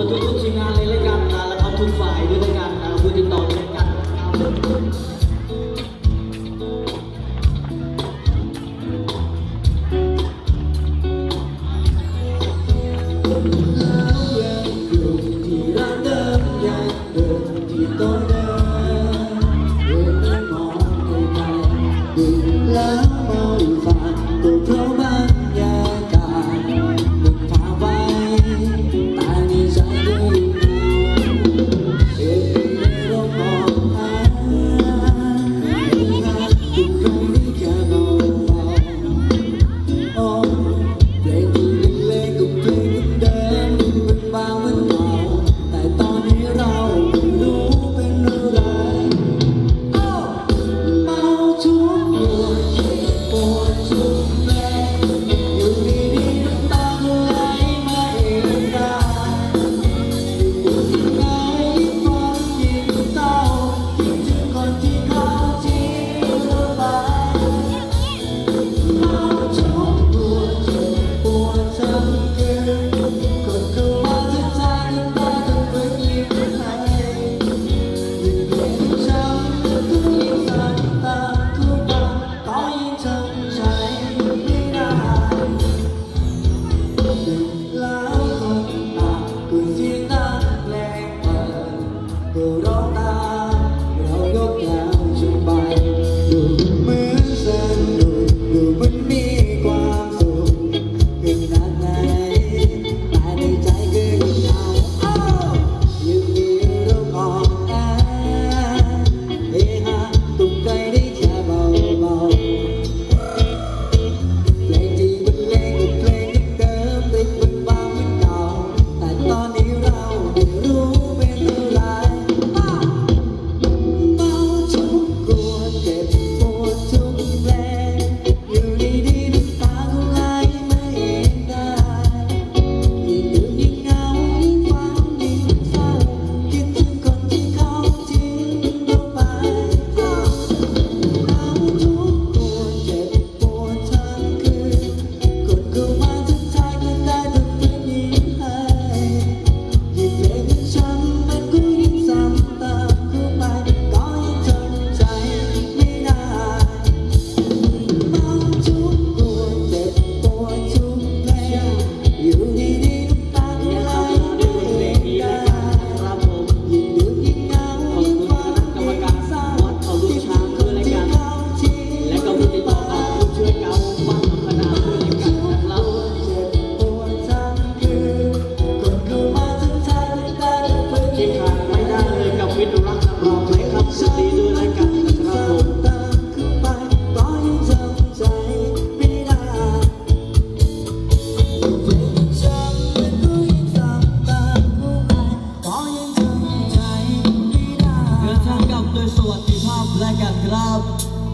กับทุกๆทีมงานเลยละกันนะแล้วก็ทุกฝ่ายด้วยล้วกันนะคุณติดต่อเลยกันนะครับ You know. like a glove